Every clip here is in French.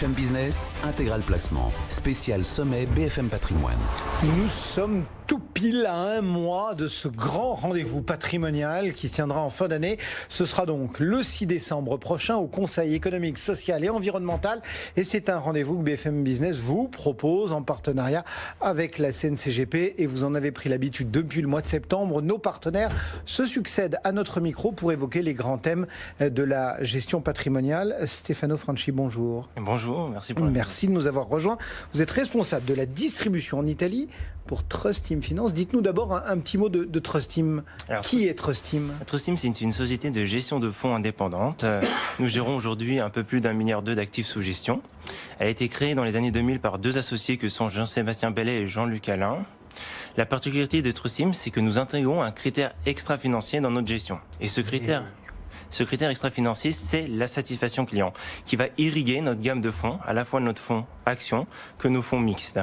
BFM Business, intégral placement, spécial sommet BFM Patrimoine. Nous sommes tout pile à un mois de ce grand rendez-vous patrimonial qui tiendra en fin d'année. Ce sera donc le 6 décembre prochain au Conseil économique, social et environnemental. Et c'est un rendez-vous que BFM Business vous propose en partenariat avec la CNCGP. Et vous en avez pris l'habitude depuis le mois de septembre. Nos partenaires se succèdent à notre micro pour évoquer les grands thèmes de la gestion patrimoniale. Stéphano Franchi, bonjour. Bonjour, merci pour Merci de nous avoir rejoints. Vous êtes responsable de la distribution en Italie pour Trust Team Finance. Dites-nous d'abord un, petit mot de, de Trust Team. Qui est Trust Team? Trust Team, c'est une société de gestion de fonds indépendante. Euh, nous gérons aujourd'hui un peu plus d'un milliard d'euros d'actifs sous gestion. Elle a été créée dans les années 2000 par deux associés que sont Jean-Sébastien Bellet et Jean-Luc Alain. La particularité de Trust Team, c'est que nous intégrons un critère extra-financier dans notre gestion. Et ce critère... Ce critère extra-financier, c'est la satisfaction client, qui va irriguer notre gamme de fonds, à la fois notre fonds action que nos fonds mixtes.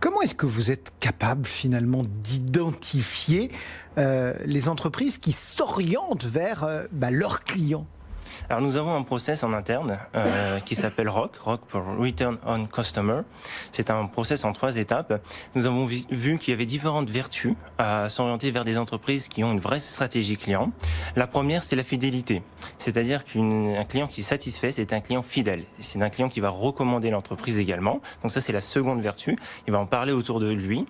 Comment est-ce que vous êtes capable finalement d'identifier euh, les entreprises qui s'orientent vers euh, bah, leurs clients? Alors nous avons un process en interne euh, qui s'appelle ROC, ROC pour Return on Customer. C'est un process en trois étapes. Nous avons vu qu'il y avait différentes vertus à s'orienter vers des entreprises qui ont une vraie stratégie client. La première, c'est la fidélité. C'est-à-dire qu'un client qui satisfait, c'est un client fidèle. C'est un client qui va recommander l'entreprise également. Donc ça, c'est la seconde vertu. Il va en parler autour de lui.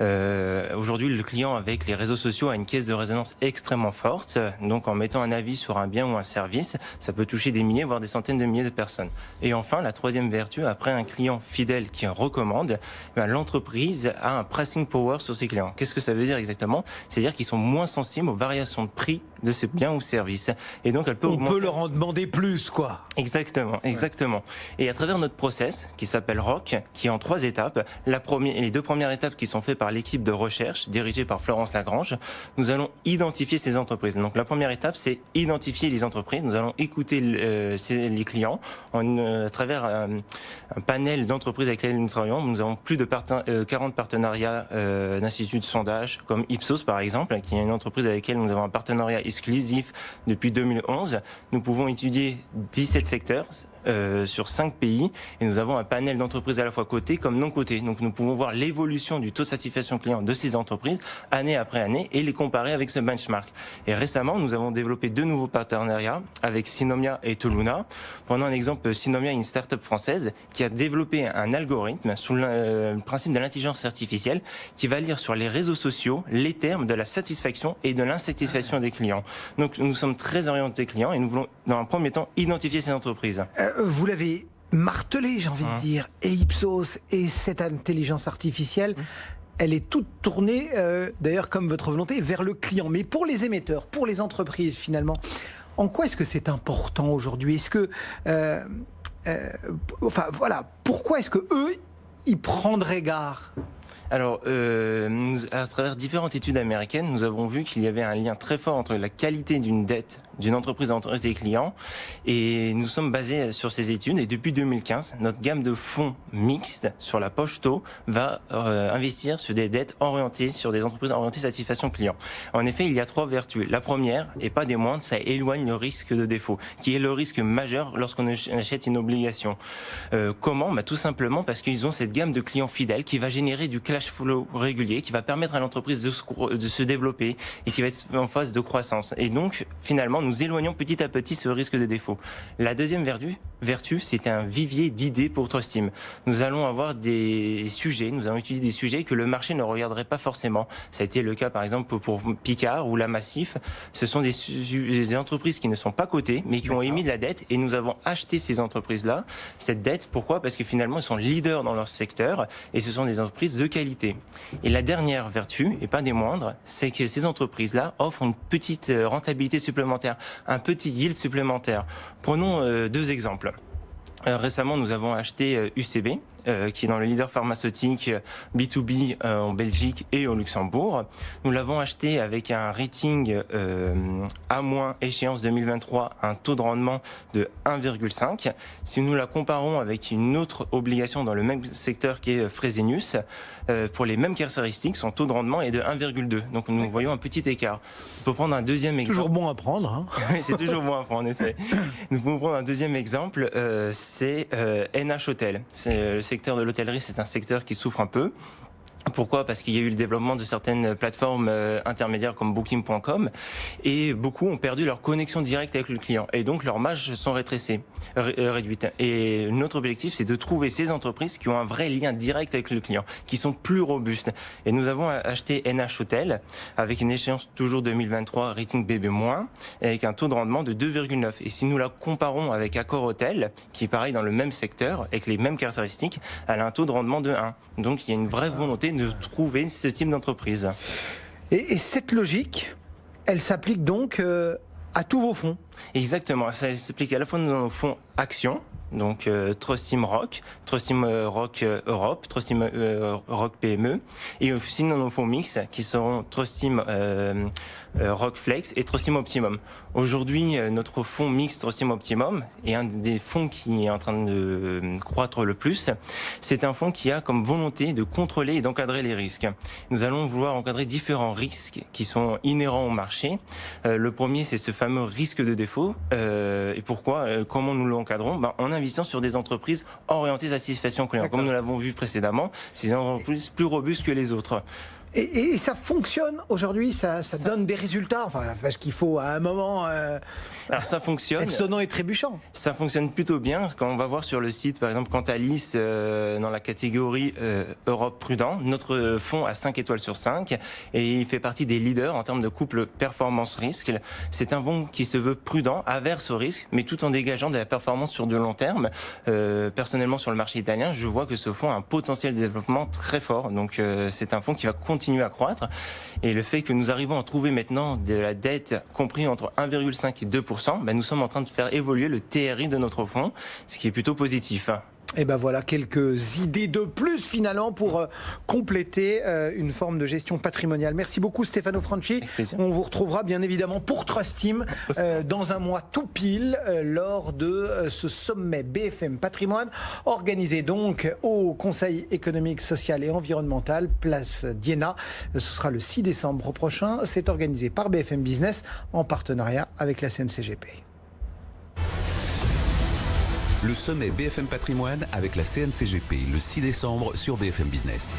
Euh, Aujourd'hui, le client avec les réseaux sociaux a une caisse de résonance extrêmement forte. Donc en mettant un avis sur un bien ou un service, ça peut toucher des milliers, voire des centaines de milliers de personnes. Et enfin, la troisième vertu, après un client fidèle qui recommande, ben, l'entreprise a un pricing power sur ses clients. Qu'est-ce que ça veut dire exactement? C'est-à-dire qu'ils sont moins sensibles aux variations de prix de ses biens ou services. Et donc, elle peut On peut leur en demander plus, quoi. Exactement, exactement. Et à travers notre process, qui s'appelle ROC, qui est en trois étapes, la première, les deux premières étapes qui sont faites par l'équipe de recherche, dirigée par Florence Lagrange, nous allons identifier ces entreprises. Donc, la première étape, c'est identifier les entreprises. Nous allons écouter euh, les clients en, euh, à travers euh, un panel d'entreprises avec lesquelles nous travaillons. Nous avons plus de 40 partenariats d'instituts de sondage, comme Ipsos par exemple, qui est une entreprise avec laquelle nous avons un partenariat exclusif depuis 2011. Nous pouvons étudier 17 secteurs euh, sur 5 pays et nous avons un panel d'entreprises à la fois cotées comme non cotées. Donc nous pouvons voir l'évolution du taux de satisfaction client de ces entreprises année après année et les comparer avec ce benchmark. Et récemment, nous avons développé deux nouveaux partenariats avec Synomia et Toluna. Prenons un exemple, Synomia, une start-up française qui a développé un algorithme sous le principe de l'intelligence artificielle qui va lire sur les réseaux sociaux les termes de la satisfaction et de l'insatisfaction des clients. Donc nous sommes très orientés clients et nous voulons dans un premier temps identifier ces entreprises. Euh, vous l'avez martelé, j'ai envie de hein. dire, et Ipsos et cette intelligence artificielle. Hein. Elle est toute tournée, euh, d'ailleurs comme votre volonté, vers le client. Mais pour les émetteurs, pour les entreprises finalement, en quoi est-ce que c'est important aujourd'hui? Est-ce que, euh, enfin voilà, pourquoi est-ce que eux, ils prendraient garde alors, euh, à travers différentes études américaines, nous avons vu qu'il y avait un lien très fort entre la qualité d'une dette d'une entreprise entre des clients et nous sommes basés sur ces études et depuis 2015, notre gamme de fonds mixtes sur la poche taux va euh, investir sur des dettes orientées sur des entreprises orientées satisfaction client. En effet, il y a trois vertus. La première, et pas des moindres, ça éloigne le risque de défaut, qui est le risque majeur lorsqu'on achète une obligation. Euh, comment? Bah, Tout simplement parce qu'ils ont cette gamme de clients fidèles qui va générer du cash flow régulier, qui va permettre à l'entreprise de se, de se développer et qui va être en phase de croissance. Et donc, finalement, nous éloignons petit à petit ce risque de défaut. La deuxième vertu, vertu c'est un vivier d'idées pour Trustim. Nous allons avoir des sujets, nous allons étudier des sujets que le marché ne regarderait pas forcément. Ça a été le cas, par exemple, pour Picard ou la Massif. Ce sont des, des entreprises qui ne sont pas cotées, mais qui ont émis de la dette et nous avons acheté ces entreprises-là. Cette dette, pourquoi? Parce que finalement, elles sont leaders dans leur secteur et ce sont des entreprises de qualité. Et la dernière vertu, et pas des moindres, c'est que ces entreprises-là offrent une petite euh, rentabilité supplémentaire, un petit yield supplémentaire. Prenons euh, deux exemples. Euh, récemment, nous avons acheté UCB. Qui est dans le leader pharmaceutique B2B en Belgique et au Luxembourg. Nous l'avons acheté avec un rating A- échéance 2023, un taux de rendement de 1,5. Si nous la comparons avec une autre obligation dans le même secteur qui est Fresenius, pour les mêmes caractéristiques, son taux de rendement est de 1,2. Donc nous voyons un petit écart. On peut prendre un deuxième exemple. Toujours bon à prendre. Hein. c'est toujours bon à prendre, en effet. Nous pouvons prendre un deuxième exemple, euh, c'est euh, NH Hotel. Le secteur de l'hôtellerie, c'est un secteur qui souffre un peu. Pourquoi? Parce qu'il y a eu le développement de certaines plateformes euh, intermédiaires comme Booking.com et beaucoup ont perdu leur connexion directe avec le client et donc leurs marges sont rétrécées, euh, réduites. Et notre objectif, c'est de trouver ces entreprises qui ont un vrai lien direct avec le client, qui sont plus robustes. Et nous avons acheté NH Hotel avec une échéance toujours 2023 rating BB- avec un taux de rendement de 2,9. Et si nous la comparons avec Accor Hotel, qui est pareil dans le même secteur avec les mêmes caractéristiques, elle a un taux de rendement de 1. Donc il y a une vraie volonté de trouver ce type d'entreprise. Et, cette logique, elle s'applique donc euh, à tous vos fonds Exactement, ça s'applique à la fois dans nos fonds actions, donc euh, Trustim Rock, Trustim euh, Rock euh, Europe, Trustim Rock PME, et aussi nos fonds mix qui seront Trustim Rock Flex et Trustim Optimum. Aujourd'hui, notre fonds mix Trustim Optimum est un des fonds qui est en train de croître le plus. C'est un fonds qui a comme volonté de contrôler et d'encadrer les risques. Nous allons vouloir encadrer différents risques qui sont inhérents au marché. le premier, c'est ce fameux risque de défaut. et pourquoi Comment nous l'encadrons? Ben, On a sur des entreprises orientées à la satisfaction client. Comme nous l'avons vu précédemment, c'est des entreprises plus robustes que les autres. Et, ça fonctionne aujourd'hui, ça, donne des résultats, enfin, parce qu'il faut à un moment. Euh, Alors ça fonctionne. Être sonnant et trébuchant. Ça fonctionne plutôt bien. Quand on va voir sur le site, par exemple, Cantalis, euh, dans la catégorie euh, Europe Prudent, notre fonds a 5 étoiles sur 5 et il fait partie des leaders en termes de couple performance-risque. C'est un fonds qui se veut prudent, averse au risque, mais tout en dégageant de la performance sur du long terme. personnellement, sur le marché italien, je vois que ce fonds a un potentiel de développement très fort. Donc c'est un fonds qui va continuer continue à croître. Et le fait que nous arrivons à trouver maintenant de la dette compris entre 1,5 et 2% ben nous sommes en train de faire évoluer le TRI de notre fonds, ce qui est plutôt positif. Et ben voilà quelques idées de plus finalement pour euh, compléter euh, une forme de gestion patrimoniale. Merci beaucoup Stefano Franchi. On vous retrouvera bien évidemment pour Trust Team euh, dans un mois tout pile lors de ce sommet BFM Patrimoine organisé donc au Conseil économique, social et environnemental Place Diana. Ce sera le 6 décembre prochain. C'est organisé par BFM Business en partenariat avec la CNCGP le sommet BFM Patrimoine avec la CNCGP le 6 décembre sur BFM Business.